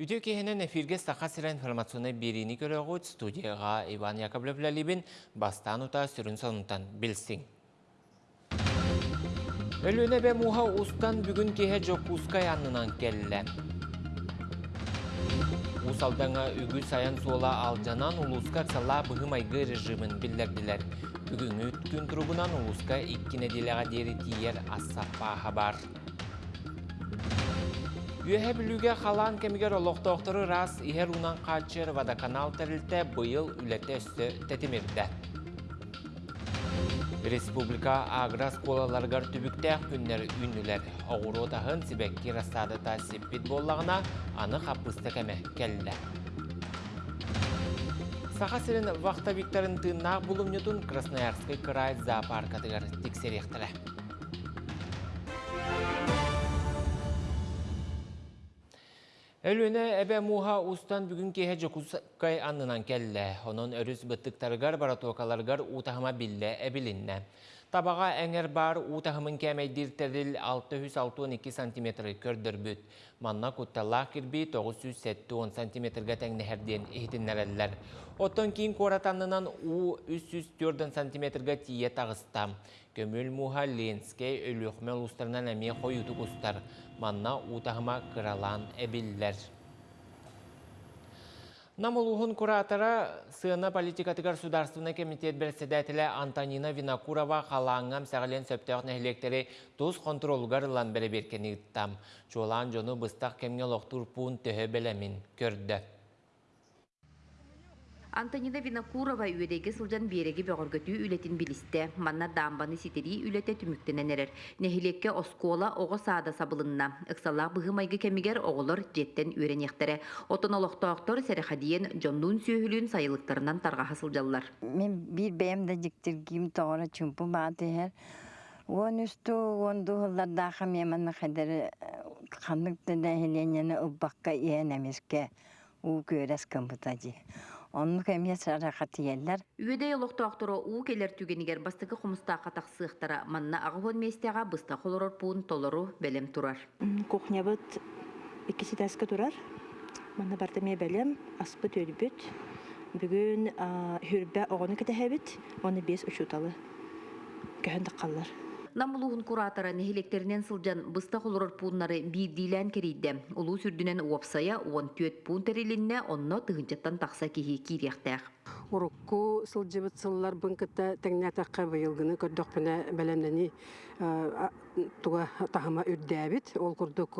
Үтө кехенен эфирге сақа сірі информационный беріні көріғуд студияға Иван Яковлев Лалибин бастан ұта сүрін сонынтан білсің. Өліне бе муха устан бүгін кеhe жоқ ұскай аннынан келі. Усалдаңа үгі саян сола алжанан улуска сала бұғым айғы режимін білдерділер. Бүгін өткін тұрғынан улуска иккіне делеға дері тиер ассаппа хабар. Үйәһе білуге қалан кемігер олықтоқтыры рас ихер унан қачыр канал тәрілті бұйыл үләті өсті тәтемерді. Республика аграс колаларғар түбіктәк күннер үнілер. Оғыру тағын сібәкки растады та сеппет боллағына аны қапысты кәмі кәлді. Саха сірін вақта Викторын тыыннақ бұлымнетун Красноярский край зоопаркатығар тексеректірі. Өлөне әбә муха устан бүгін кеһе жокускай аннынан келле. Онон өрүс быттыктарыгар баратуакаларгар утахыма билле әбилинне. Табаға әңер бар утахымын кәмәйдиртерил 662 см көрдірбүт. Манна кутталлах кирби 970 см тәңнәһәрден ихтиннәрәлләр. Оттон кейін коратанынан у 304 см тие тағыстам. Көміл муха ленскей өліқмел ұстарынан әме қойуды құстар. Манна утахыма кыралан әбілләр. Намулухун куратора сына политикатыгар государственный комитет председателя Антонина Винокурова қалаңам сәғілен сөптеғ нәхілектері тұз контролгар лан бәрі беркені ұттам. Жолан жону бұстақ кемге лоқтур көрді. Антонина Винокурова үйедегі сылжан береги бөғіргөтүү үлетін білісті. Манна дамбаны ситери үлеті түміктенен әрер. Нехилекке оскола оғы саада сабылынна. Үксалақ бұғы майғы кемігер оғылыр жеттен үйрен ектері. Отын олықтауқтор сәріхадиен жоннун сүйілін сайылықтарынан тарға сылжалар. Мен бір бәйімді жіктіргім тоғыра чүмпі баты әр. Он үсті онды ғылардағы меманы қадары қандықты да хеленені ұббаққа иен әмеске у көрәс. Онны кәмия сарахат иелләр. Үйеде олықтауқтыры уу келер түгенігер бастығы құмыста қатақ сықтара манна ағығын местеға бұста қолырыр пуын толыру бәлем тұрар. Кухня быт икisi тәскі турар. Манна бартаме бәлем, аспы төлбүт. Бүгін хүрбә оғыны кетәһәбит, оны бес учуталы. Көһәндік қаллар. Намулуғын куратора нехилектерінен сылжан бұста қолырыр пуыннары бейдейлән керейді. Улу сүрдінен уапсая 14 пуын тәрелінне онно тұғынчаттан тақса кейі кейректәқ. Урукку сылжыбыт сыллар бынкыта теңнәтәккә быйылгыны көрдөхпенә бәләмнәни туга тахыма үрдәбит ол курдук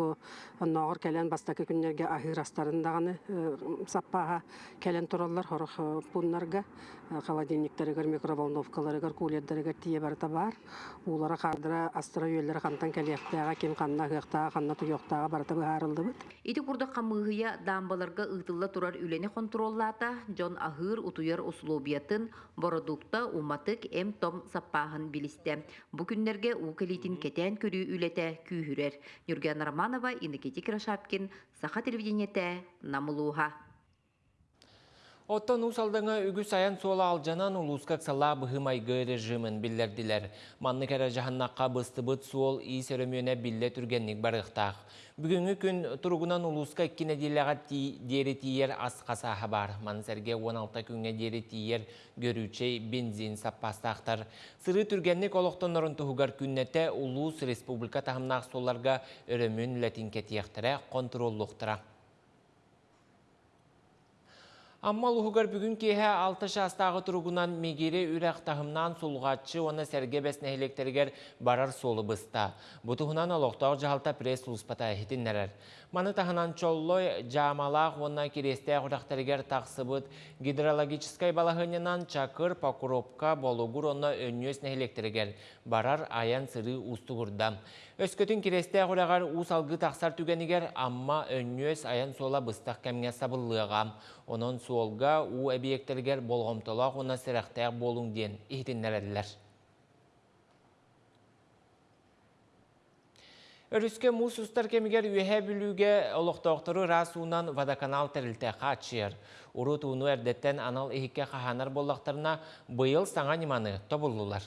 ногор кәлән бастакы күннәргә ахирастарындагыны саппаға кәлән тораллар хорох пуннарга холодильниктарыгар микроволновкаларыгар кулердеригер тие барта бар улара кардыра астыра кантан кәләктәгә ким канна хыяктага канна туяктага барта быһарылдыбыт Ити курда камыгыя дамбаларга ытылла турар үлени контроллата Джон Ахыр утуяр условиятын бородукта уматык эм том саппаһын билисте. Бу күннәргә у келитин кетән көрү үләтә күйһүрәр. Юрген Романова, Иннокентий Крашапкин, Саха телевидениете, Намулуха. Оттон усалдыңа үгі саян сола алжанан улускак сала бұхымайғы режимін білдерділер. Манны кәрі жағаннаққа бұсты бұт суол үй сөрөмөне білде түргенник барықтақ. Бүгінгі күн тұрғынан улуска кіне делеға дері тиер асқасаға бар. Мансерге 16 күнге дері тиер көрүүчей бензин саппастақтар. Сыры түргенник олықтан ұрын тұхығар күннете Улус Республика тағымнақ соларға өрөмін ләтин кетияқтыра контроллуқтыра. Амма лухугар бүгін кеһә 6 жастағы тұрғынан мегері үрәқ тахымнан сұлғатшы оны сәрге бәснәхелектергер барар солы бұста. Бұтығынан олықтау жағалта пресс ұлыспата әхетін нәрәр. Маны тахынан чоллой жамалақ онна кересте құрақтаргер тақсыбыт гидрологическай балахынынан чакыр покуропка болугур онна өннөс нәхелектергер барар аян сыры ұстығырда. Өскөтін кересте құрағар ұсалғы тақсар түгенігер амма өннөс аян сола бұстақ кәмге сабыллыға. Онын суолга у объекттергер болғымтылақ оны сірақтаяқ болуң ден ихтіннәрәділер. Өріске мұс ұстар кемігер үйе білуге олықтауқтыры расуынан водоканал тәрілті қачыр. Уру туыну әрдеттен анал ehikке қаханар болақтарына бұйыл саңа неманы тобылылар.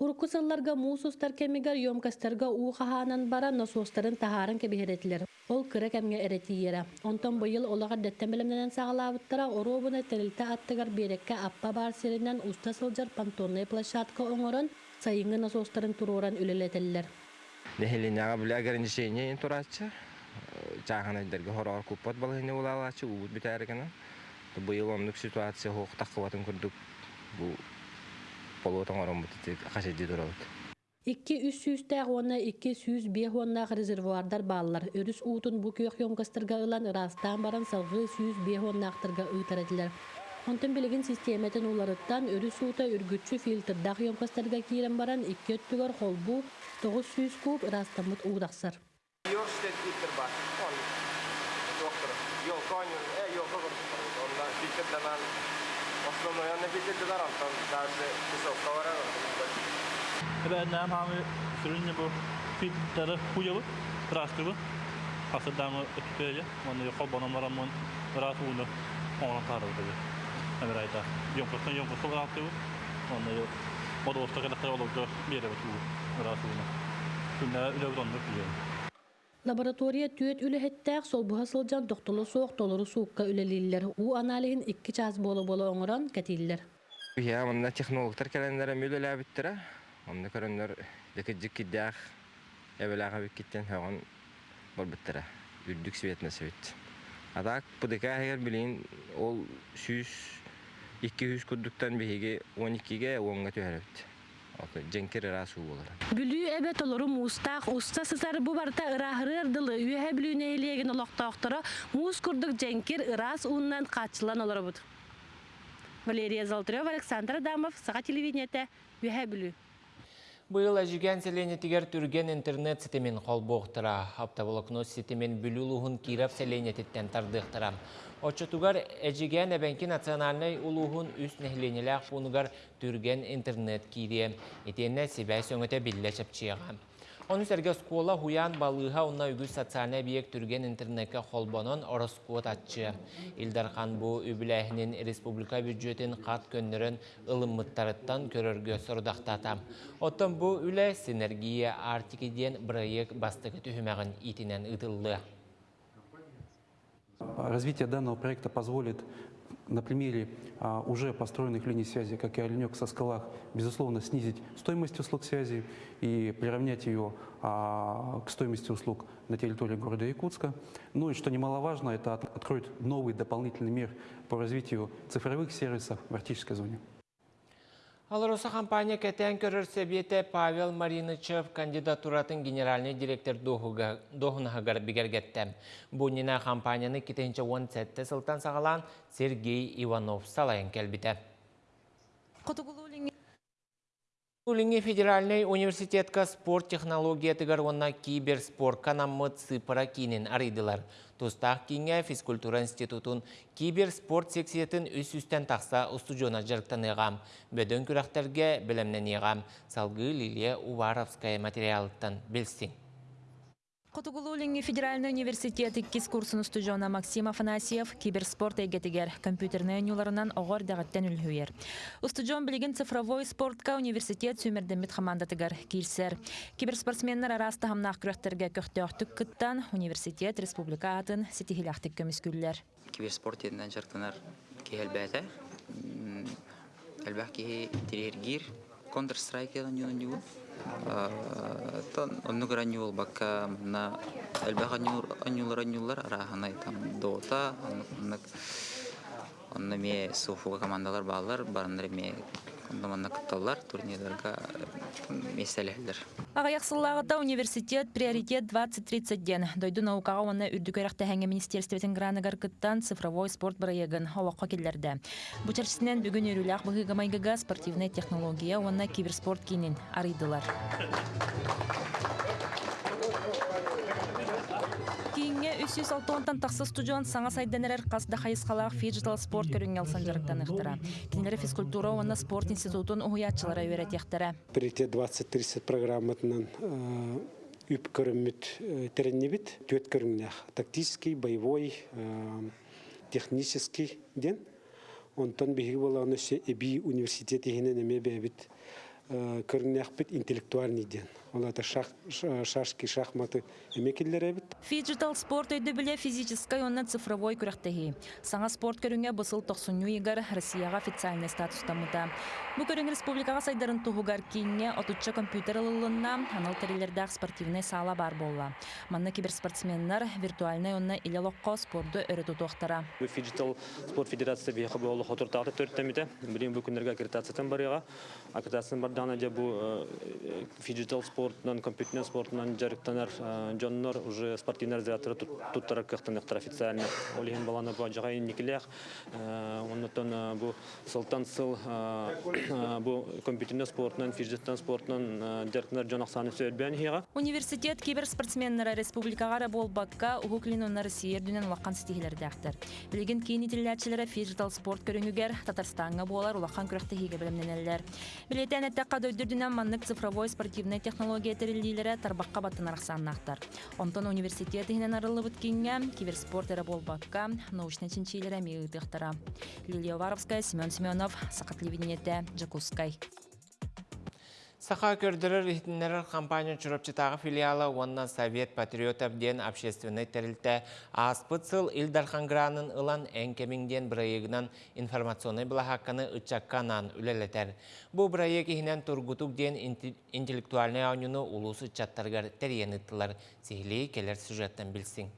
Уркусалларга муусустар кемигер йомкастарга уухахаанан бара насостарын тахарын кебиһеретилер. Ол кыра кемге эретиере. Онтон быйыл олага дәттемелемнен сагалаабыттара оробуна терилте аттыгар берекке аппа бар серинен уста сылжар понтонный площадка оңорон сайыңы насостарын туруран үлелетеллер. Нехелиняга бля ограничение турачы. Чахана дерге хорор купат балыны улалачы уут битәргәне. Быйыл онлык ситуация полотон орон бит кашеди турабыт. Икки үс сүүстәг уонна икки сүүс бие уоннаах резервуардар бааллар. Өрүс уутун бу күйөх йомкастырга ылан ырастаан баран салгы сүүс бие уоннаахтарга ыытарадылар. Онтон билигин систематын уларыттан өрүс уута үргүтчү фильтрдах йомкастарга киирен баран икки өттүгөр холбу тогуз сүүс куб ырастаммыт уудахсар. Йорштет фильтр бар. Он доктор. Йол коню, э йол когор. Онда фильтрдан основной он фильтрдан антон даже высокого Эбәннәм һәм сөрүнне бу фиттары хуябы, растыбы. Асыдамы өткәле, моны яқал банамларам мон рас уны ona tarıdı. Ömer ayda. Yonkastan yonkastan rahatı. Onda yok. O da orta kadar olurdu. Bir yere bu. Rahatı bunu. Günde öyle bir dondur biliyorum. Лаборатория солбуха сылдьан тохтолу суох толору суукка үлэлииллэр. У аналиһин икки час боло-боло оҥорон кэтииллэр. Я монда технологтар кидях эбелага биккиттен хаган бар биттера. Үрдүк светна свет. Адак будека хәгәр билин ол сүз 200 күрдүктән биһиге 12ге 10га төһәрәбит. Аты женкер расу булар. Бүлүү эбе толору муустаах уста сысары бу барта ырахырыр дылы үйе бүлүүне элеген олоқтоқтора муус курдук женкир ырас ууннан качылан олоробут. Валерия Золотарева, Александр Адамов, Саға телевидениете, үйе бүлүү. Быйыл әжіген селенетігер түрген интернет сетемен қолбоқтыра. Аптаболокно сетемен бүлілуғын кирап селенететтен тардықтыра. Очотугар әжіген әбәнкі национальный улуғын үс нәхленеләқ бұнығар түрген интернет кире. Етенне себәй сөңөте білі чапчыға. Оны сәрге скола хуян балыға онна үгіз социальный биек түрген интернетке холбонон ороскот атчы. Илдархан бұ үбіләхінен республика бюджетін қат көннерін ылыммыттарыттан көрөргө сұрдақтатам. Оттан бұ үлі синергия артикеден проект бастығы түхімәғін итінен ұтылды. Развитие данного проекта позволит на примере а, уже построенных линий связи, как и Оленек со скалах, безусловно, снизить стоимость услуг связи и приравнять ее а, к стоимости услуг на территории города Якутска. Ну и что немаловажно, это от- откроет новый дополнительный мир по развитию цифровых сервисов в арктической зоне. Алароса компания кәтен көрір сәбеті Павел Маринычев кандидатуратын генеральный директор доғынағығар бігергетті. Бұнина компанияны кетенче 10 сәтті сылтан сағалан Сергей Иванов салайын кәлбіті. Улинге федеральный университетка спорт технология тыгар киберспорт канаммыт сыпыра кейінен арыдылар. Тустақ кейінге физкультура институтун киберспорт сексиетін үс үстен тақса устудиона жарықтаныға. Бөдін күрәқтерге білімнен еғам. Салғы Лилия Уваровская материалыттан білсің. Котугулулинги федеральный университет иккис курсын студиона Максим Афанасьев киберспорт эгетигер компьютерный нюларынан оғыр дағаттен үлхүйер. Устудион билигин цифровой спортка университет сүмердемит командатыгар кирсер. Киберспортсменнер араста хамнақ күрәхтерге көқтеоқтық кыттан университет республика атын сетихилақтық көміскүллер. киберспорт югу. Тон онны көрән юл бакка на әлбәқ анюлар анюлар араханай там Dota, оннык онны ме суфуга командалар балар, барындар ме ондаманна кытталар турнирларга меселелер. Ағаяқсыллағыда университет приоритет 2030 ден. Дойду наукаға оны үрдікөріқті хәңе министерстветін граныгар кыттан цифровой спорт бірайығын хауаққа келдерді. Бұл чәрсінен бүгін өріләқ бұғыға майгыға спортивный технология оны киберспорт кейінен арыдылар. Кейінге 360-тан тақсы студион саңа сайденерер қасда қайысқалақ фиджитал спорт жарықтан ұқтыра. Кенелері физкультура оны спорт институтын ұғыятчылары өйрет ектірі. Приоритет 2030 программатынан үп көрімміт тереннебит, төт көріңнәқ. Тактический, боевой, э, технический ден. Онтан бігі болағын өсе әбі университет егінен әме бәбіт көрүнэхпит интеллектуальный ден ол это шашки шахматы эмекиллер эбит Фиджитал спорт өйді біле физической онна цифровой күрәқтігі. Саңа спорт көріңе бұсыл 90 игар Россияға официальный статустамыда. Бұл көрің республикаға сайдарын туғығар кейінне отучча компьютер ылылына анал тәрелердәқ спортивный сала бар болла. Манна киберспортсменнар виртуальный онна иле лоққа спорды өрі тұтуқтара. Фиджитал спорт федерация бияқы болы хотыртақты төрттемеді. Білем бұл күндерге аккредитациятан барыға. Аккредитациян бардағына де бұл фиджитал спортынан, компьютер спортынан жарықтанар жоннор уже спортивный организаторы туттарар кықтанықтар официально. Олеген баланы бұл жағайын некілеқ. Оннан бұл сылтан сыл бұл компьютер спортынан, фиджитал спортынан жарықтанар жонақсаны сөйдбән хиға. Университет киберспортсменнары республикаға болбакка угуклин оннары сиердінен лаққан стихилердәқтір. Білген кейін итілләтчілері фиджитал спорт көріңігер Татарстанға болар улақан күріқті хиге білімненелер. Білетен әттәққа дөйдірдінен маннык цифровой спортивный технология терілдейлері тарбаққа баттын арақсаннақтар. Онтон университетігінен арылы бүткенге киберспорт әрі болбакка научный чинчилері мейгіқтіқтара. Лилия Варовская, Семен Семенов, Сақат Левинете, Джакускай. Саха көрдірір ихтінлерер компания чұрапчытағы филиалы онна Совет Патриотов ден общественный тәрілті аспыцыл Илдархангранын ылан әңкеміңден бірайығынан информационный бұлахаққаны ұтчаққанан үлелетер. Бұл бірайық ихінен тұргутук ден интеллектуальный ауныны улусы чаттарғар тәрген ұттылар. Сихли келер сюжеттен білсің.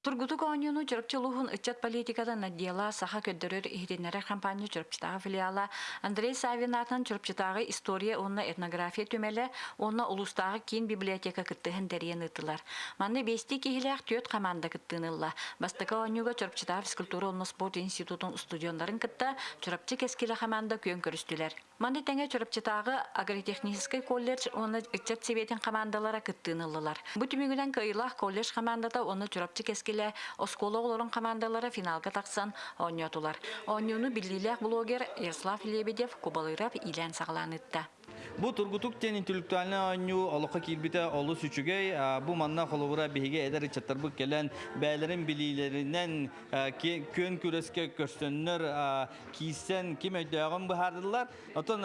Тургутук оонюну чырыпчылуһун ыччат политикадан отдела саха көддөрөр ихриннере компания чырыпчытагы филиала Андрей Савин атын чырыпчытагы история онна этнография түмеле онна улустагы кийин библиотека кыттыһын дәрен ытылар. Манны бести кихилях төт команда кыттынылла. Бастыка оонюга чырыпчытагы физкультура онна спорт институтун студиондарын кытта чырыпчы кескиле команда көн көрүстүлер. Манны теңе чырыпчытагы агротехнический колледж онна ыччат себетин командалара кыттыныллар. Бу түмүгүнен кыйлах колледж командада онна кескиле оскола олорун командалары финалга таксан ойнотулар. Ойнуну биллилек блогер Ярослав Лебедев кубалырап илен сагаланытта. Бу тургутук тен интеллектуальный ойну олоқа килбите олу сүчүгей бу манна холовура биһиге эдер чаттарбы келен бәйлерин билилеринен көн күреске көстөннөр кийсен ким өйдөгөн бахардылар. Отон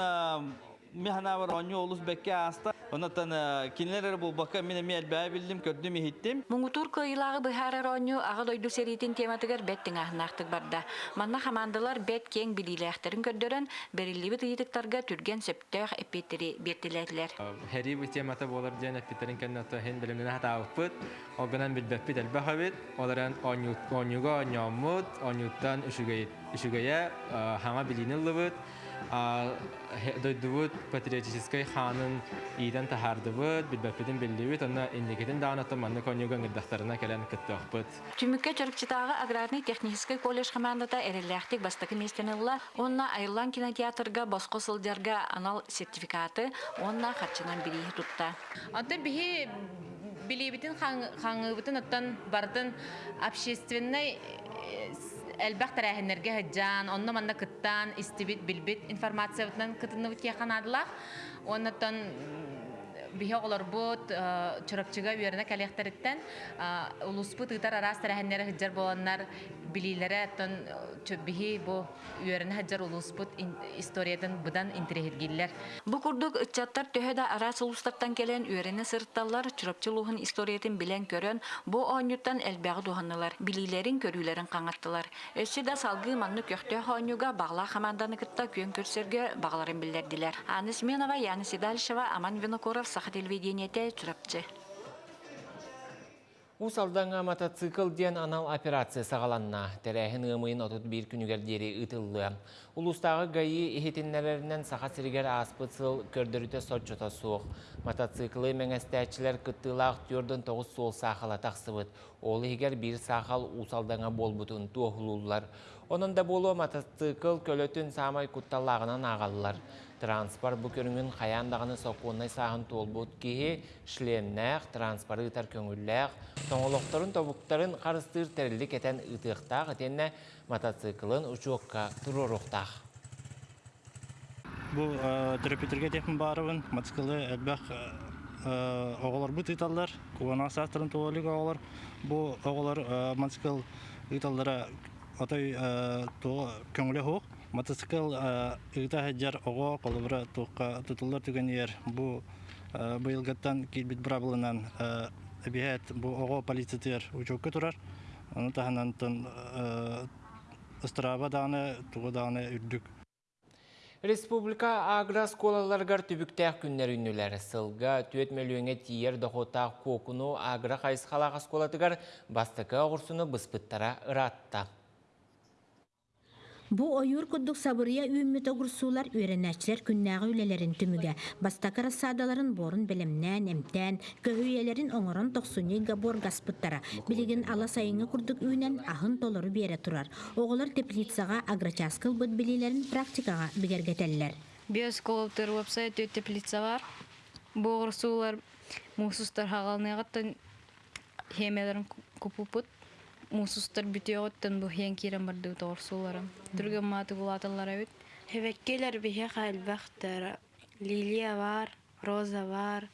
механа бар ойну олус аста Онотан кинелер бу бака мен мел бә билдим көрдүм иттим. Муңутур кыйлагы быхарар оню ага дойду серитин тематыгар беттин ахнактык барда. Манна хамандылар бет кең билилехтерин көрдөрөн берилиби тыйдыктарга түрген септөх эпетери бертилетлер. Хери бу темата болар ден эпетерин кенната хен билимне хата алпыт. Огынан билбеппит элбахабит. Оларан онют онюга онямут, онюттан үшүгей үшүгeye хама билинилбит. Дойдубут патриотической ханын ииден тахардыбыт билбеппитин биллибит онна иннигитин даанатым манны конюга ыңырдахтарына келен кыттыахпыт Түмүккө чырыкчытагы аграрный технический колледж командата эреллэхтик бастакы местенылла онна айылан кинотеатрга боско сылдярга анал сертификаты онна харчынан бирии тутта. Аты бихи билибитин хаңыбытын оттан бардын общественный әлбәқ тәрәһеннәргә һәҗҗан, онны манна кыттан, истибит, билбит информациятан кытынны бит яханадылар. Оннан биһе олар бут чырапчыга үерне кәлехтериттен улуспут ытар арас билиләре тон чөббиһи бу үерне һәҗҗар улуспут историятын будан интерегиләр. Бу курдук ыччаттар төһәдә арас улустардан келен үерне сыртталлар чырапчылыгын историятын билен көрөн бу онюттан әлбәгы дуһаннылар. Билиләрен көрүләрен каңаттылар. Өссе дә салгы манны көхтә хонюга багла команданы кытта көн көрсәргә багларын билдердиләр. Анис Менова, Яна Сидальшева, Аман Винокуров, Саха телевидениете Усалдаңа мотоцикл ден анал операция сағаланна. Тәрәхін ғымыйын отыт бір күнігердері ұтылы. Улустағы ғайы ехетінлерінен сақа сіргер аспыцыл көрдіріте сотчыта суық. Мотоциклы мәңестәчілер күттілақ түрдің тоғыз сол сақала тақсыбыт. Ол егер бір сақал усалдаңа бол бұтын туғылулар. Оның да болу мотоцикл көлөтін самай күтталағынан ағалылар. Транспорт көріңін қаяндағыны соқуынай сағын толбут кейі шлемнәқ, транспорт ұтар көңілләқ, тоңылықтарын тобуқтарын қарыстыр тәрілік әтен ұтықтақ, әтенне мотоциклын ұчуыққа тұрырықтақ. Бұл терапевтерге техн барыбын, мотоциклы әлбәқ оғалар бұт италдар, куана састырын туалик оғалар. Бұл оғалар мотоцикл италдара атай көңілі хоқ. Мотоцикл ыта хаджар ого колубра туққа тутулар түгенер бу быйылгаттан килбит брабылынан эбиһэт бу ого полицитер учокка турар оны таханантан ыстырааба дааны тугу дааны үрдүк Республика агросколаларгар түбіктәк күннер үннілер сылға 4 миллионе тиер доқотақ кокуну агро қайыз қалаға сколатыгар бастықы оғырсыны бұспыттара ыратта. Бу ойур куддук сабырыя үйіммет огурсуулар үйренәчлер күннәғы үлелерин түмүгә. Бастакы рассадаларын борун белемнән, эмтән, көһүйелерин оңорон токсуни габор гаспыттара. Билигин ала сайыңы курдук үйнән ахын толору бере турар. Оголар теплицага агрочаскыл билилерин практикага бигергетеллер. Биосколоптер вебсайт өт теплица бар. Бу огурсуулар мусустар хагалныгаттан хемелерин купупут мусустар бүтөөгөттөн бу хен кирен барды торсуларым. Түргөн маты булаталар эбит. Хевеккелер бихе хайлбахтар. Лилия бар, роза бар.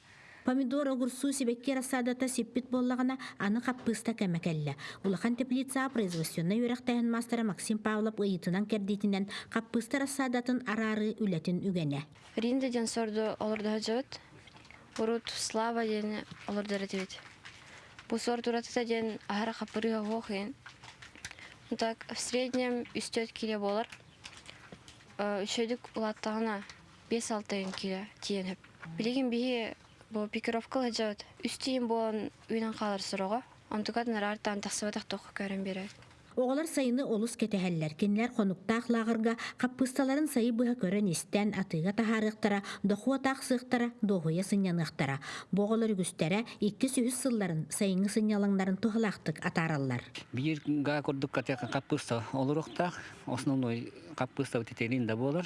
Помидор огурсу себекке рассадата сеппит боллагана аны каппыста кемекелле. Улахан теплица производственна юрактайын мастера Максим Павлов ыйытынан кердитинен каппыста рассадатын арары үлетин үгене. Ринда ден сорду олорда жабыт. Урут слава ден олорда ретибит. Бу сорт уратыта ден ахара капырыга хохин. Так, в среднем үстөт киле болар. Үчөдүк улаттагына 5-6 киле тиен хеп. Билигин бихи бу пикировка жабыт. Үстейин болан үйнен калыр сорого. Антукат нарартан тахсыбатак ток көрөн берет. Оғалар сайыны олус кетехәлләр. Кенләр қонуқтақ лағырға қаппысталарын сайы көрін істен атыға тахарықтара, доқуа тақсықтара, доғуя сынянықтара. Боғалар үгістері екі сүйіс сылларын сайыны сынялаңдарын тұғылақтық атаралар. Бір га көрдік катяқа қаппыста основной қаппыста болар.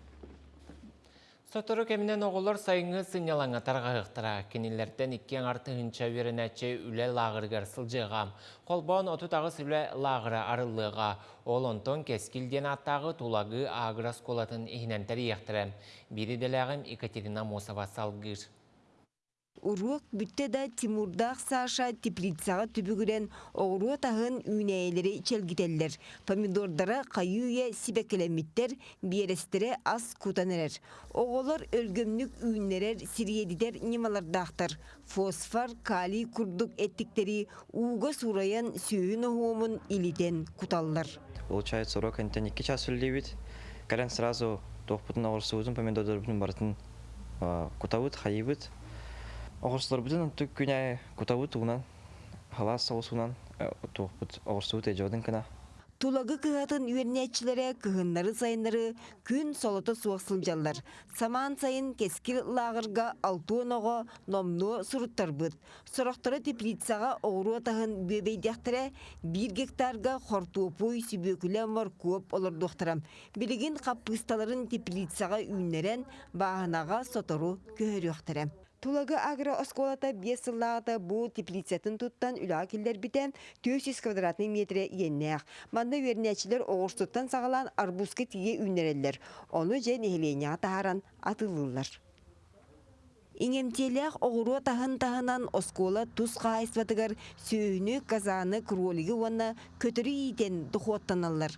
Сотору кемінен оғылар сайыңы сынялаңа тарғағықтыра. Кенелерден иккен арты хынча веренәче үлі лағыргар сылжыға. Қолбауын отутағы сүлі лағыры арылыға. Ол онтон кескілден аттағы тулагы аграс колатын ихнентер ектірі. Бири деләғім Екатерина Мосова салгыр. Урук бүтте да Тимурдақ Саша теплицаға түбігірен оғыруа тағын үйнәйелері челгителлер. Помидордары қайуе сибекелемиттер, биерестері аз кутанерер. Оғылар өлгөмнік үйнерер сириедидер немалардақтыр. Фосфор, калий күрдік әттіктері уға сураян сүйін оғуымын илитен куталлар. Получается, урок антен 2 часа левит. Карен сразу тоқпытын оғырсуызын помидордарын бартын кутавыт, хайыбыт. Оғырсылар бүтін түк күнә күтауыт уынан, халас соғысуынан тоқпыт оғырсуыт әжеудің кіна. Тулагы кыһатын үйернәчиләре кыһыннары сайыннары күн солото суақсылжаллар. Саман сайын кескил лагырга алтуоного номну суруттарбыт. Сорохтары теплицаға оғыру атағын бөбейдяқтыры бір гектарга хортуопуй сүбөкілен var көп олар доқтырам. Білігін қаппысталарын теплицаға үйнерен бағанаға сотору көхөріқтырам. Тулагы агро осколата бес сыллағыта бұл теплицетін туттан үлі келдер бітен 400 квадратный метре еннеяқ. Манда вернячилер оғырстыттан сағалан арбузка тие үнерелер. Оны же нехеленеға тағаран атылылар. Иңемтелек оғыру тахын тахынан оскола тұз қайсватыгар сүйіні казаны кролиги онна көтірі дұқуаттаналар.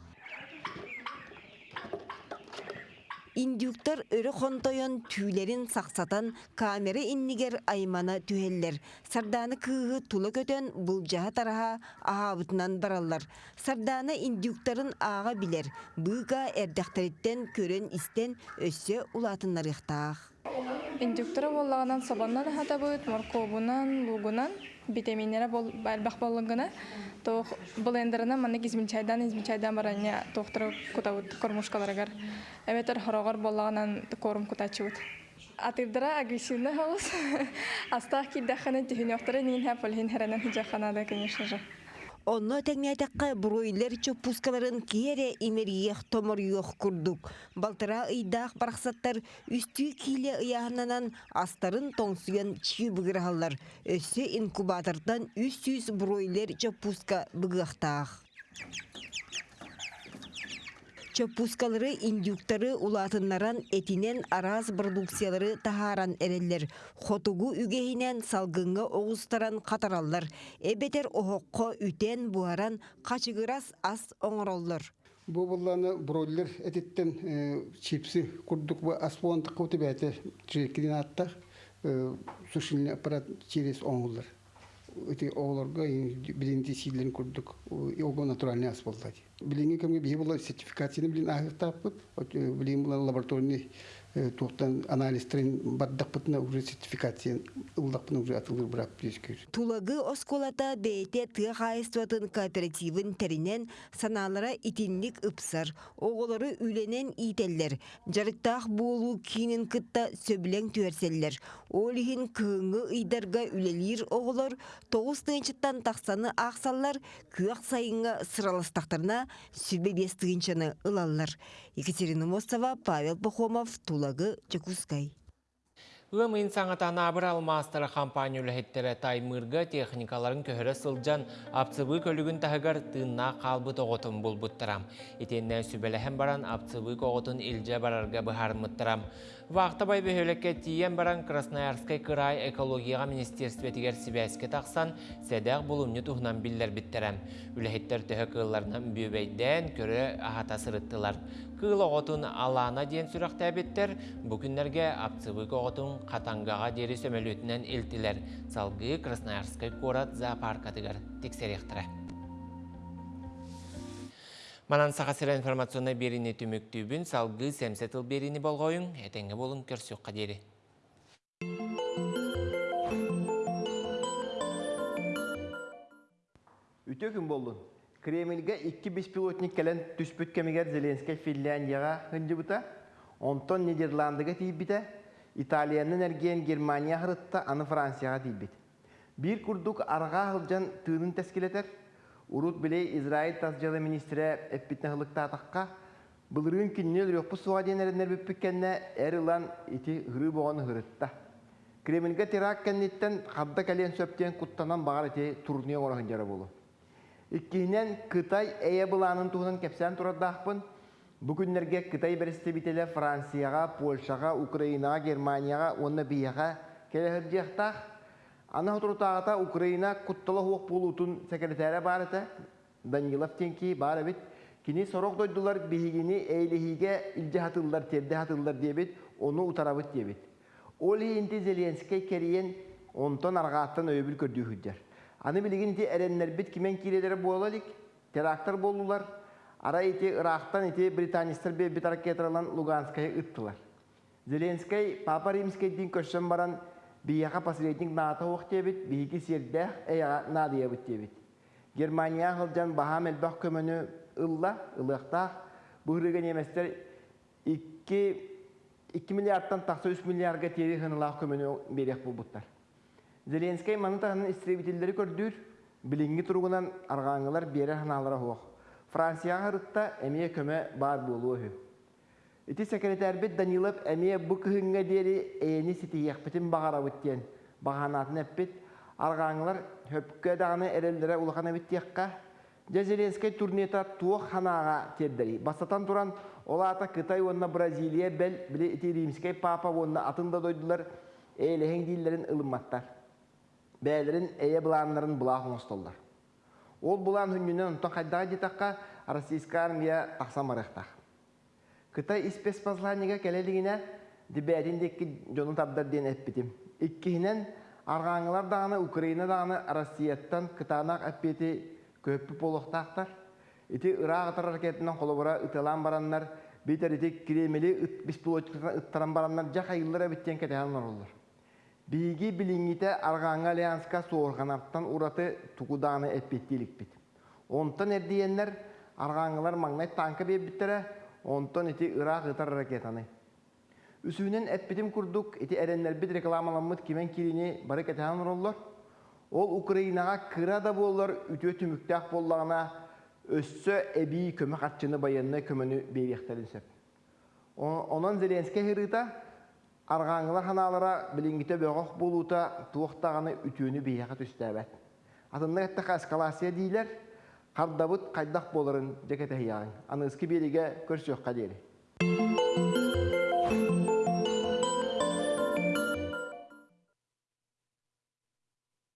Индюктар өрі қонтойын түйлерін сақсатан камера иннигер аймана түйеллер. Сарданы кыығы тулы көтен бұл жаға тараға ағабытынан баралар. Сарданы индюктарын аға білер. Бұға әрдіқтареттен көрен істен өссе улатынлар иқтақ. Индюктары боллағынан сабаннан хатабыт, морковунан, лугунан, витаминнері бәлбақ болыңғына. Тоқ блендерына маны измин чайдан, измин чайдан барanya тоқтыры кутабыт кормушкаларыгар. Эветер хорогор боллағынан корм кутачыбыт. Атырдыра агрессивны хаус. Астах киддаханы тихинёқтары нин хэп олхин херенен хиджаханада, конечно же. Онно тәңнәтәккә бройлер чопускаларын киере имериех томорюох курдук. Балтыра ыйдаах барақсаттар үстү кийле ыяһынанан астарын тоңсуян чии быгырахаллар. Өссө инкубатордан 300 бройлер чопуска быгыахтаах. Чопускалары индюктары улатыннаран этинен араз продукциялары тахаран эреллер. Хотугу үгейінен салгыңга оғыстаран қатараллар. Эбетер оһоққо үтен буаран қачыгырас ас оңыроллар. Бу булланы бройлер этиттен чипсы курдук бу аспонтык куты бәте чекидин аттах сушильный аппарат через оңулар. Эти оңуларга билинти силен курдук. Его натуральный асфальт. Билинги кемге була сертификацияны билин агыртаппыт. Билин була лабораторный сертификация. Тулагы осколата бейте тыа хайстватын кооперативын теринен саналара итинлик ыпсар. Оголары үленен ителлер. Жарыттах болу кинин кытта сөбілең түерселлер. Олихин кыңы ыйдарга үлелир оголор тоғыз тыынчыттан тақсаны ақсаллар күйақ сайынға сыралыстақтарына сүбе бестігіншіні ылаллар. Екатерина Мостова, Павел Тулагы, lagu cukus kay. Үмін саңатана абыр алмастыры компания үліхеттері таймырға техникаларын көхірі сылжан апцыбы көлігін тағығар тынна қалбы тоғытын бұл бұттырам. Етеннен сүбеліхен баран апцыбы коғытын илже барарға бұхармыттырам. Вақта бай бөхөлекке тиен баран Красноярскай край экологияға министерстветігер сібәске тақсан сәдәқ бұлымны тұхынан білдер біттерем. Үліхеттер төхі кылларынан бөбейден көрі ахата сырыттылар. Кыл оғытын алана ден сүрақта әбеттер, бүкіндерге апцыбы коғытын қатанғаға дері сөмелетінен елтілер. Салғы Красноярскай корат зоопаркатыгар тексеректірі. Манан сақасыра информационный беріні түміктүбін салғы сәмсетіл беріні болғойын, әтеңі болын көрсіқ қадері. Үтө күн болдун. Кремльге 2 беспилотник келен түспүт кемигер Зеленский Финляндияга хынжыбыта, онтон Нидерландыга тийбите, Италиянын эрген Германия хырытта, аны Францияга тийбит. Бир курдук арга хылжан тыынын тескилетер, урут билей Израиль тасжалы министре эппитне хылыкта атакка, былырын киннел рёппу суға денерінер бүппіккенне әрілан ити ғыры боған ғырытта. Кремльге терак кенниттен қадда кәлен сөптен құттанан бағар ити турния орағын жары болу. Кытай әйе бұланын туғынан кепсән тұрадақпын. Бүгінлерге Кытай бірісті бітелі Францияға, Польшаға, Украинаға, Германияға, оны бияға келі жақтақ. Ана тұртағыта Украина құттылы хуық болутын секретәрі барыты, Данилов тенки бары бит. Кини сорок дойдулар бихигини эйлихиге илже хатылдар, терде хатылдар дебит, оны утарабыт дебит. Ол инти Зеленский кериен онтон арғаттан өйбіл хүддер. Аны ти эреннер бит кимен кирелери болалик, терактор болулар. Ара ити Ирактан ити британистер бе бит ракеталан Луганская ыттылар. Зеленский Папа Римский дин көшсөн баран бияка посредник ната ох дебит, биги сердә эя надия бит дебит. Германия хылжан Бахамел бак көмөнү ылла, ылыктах бұрыған еместер 2 2 миллиардтан тақсы 3 миллиардға тері хынылақ көмені берек бұл бұттар. Зеленскай маны тағының истребителері көрдір, білінгі тұрғынан арғаңылар бері хыналары хоқ. Франция ғырытта әмие көмі бар болуы хүй. Ити секретар бет Данилов бұл күхінге дері әйені сеті еқпетін бағара бүттен бағанатын әппет, арғаңылар хөпкі дағаны әрелдері ұлғана бүттеққа Зеленский турнета туох ханаға тердери. Басатан туран олата Кытай онна Бразилия бел биле ити римский папа онна атында дойдулар эйлехен диллерин ылымматтар. Бәлерин эйе буланнарын булах оңстоллар. Ол булан хүннүнен онтон хайдага жетакка российская армия тахсамарыктах. Кытай спецпосланнига келелигине дибәриндеки жонун табдар ден эппитим. Иккиһинен аргаңылар даганы Украина даганы Россияттан Кытанак эппити көппі полықтақтар. Ити Ирак атар ракетынан қолыбыра ытылан бараннар, бейтер ити кремели беспилотчиктан ыттаран бараннар жақа йыллара биттен кетеген олар. Биги билиңите Арғаңа Альянска соорғанаттан ураты тугуданы эппеттилик бит. Онтан эрдиеннер Арғаңылар маңнай танка беббиттере, онтан ити Ирак ытар ракетаны. Үсүүнен эппетим курдук, ити эреннер бит рекламаламмыт кимен кирини бары кетеген олар. Ол Украинаға кыра да болар, үтө түмүктәк боллағына өссө эби көмө қатчыны байынны көмөнү бейбектерин сөп. Онон Зеленский хырыта арғаңылар ханалара билингите бөгөх болута туохтаганы үтүүнү бейяқа түстәбәт. Атында әттіға эскалация дейлер, қардабыт қайдақ боларын жекеті хияғын. Аныңызки береге қадері.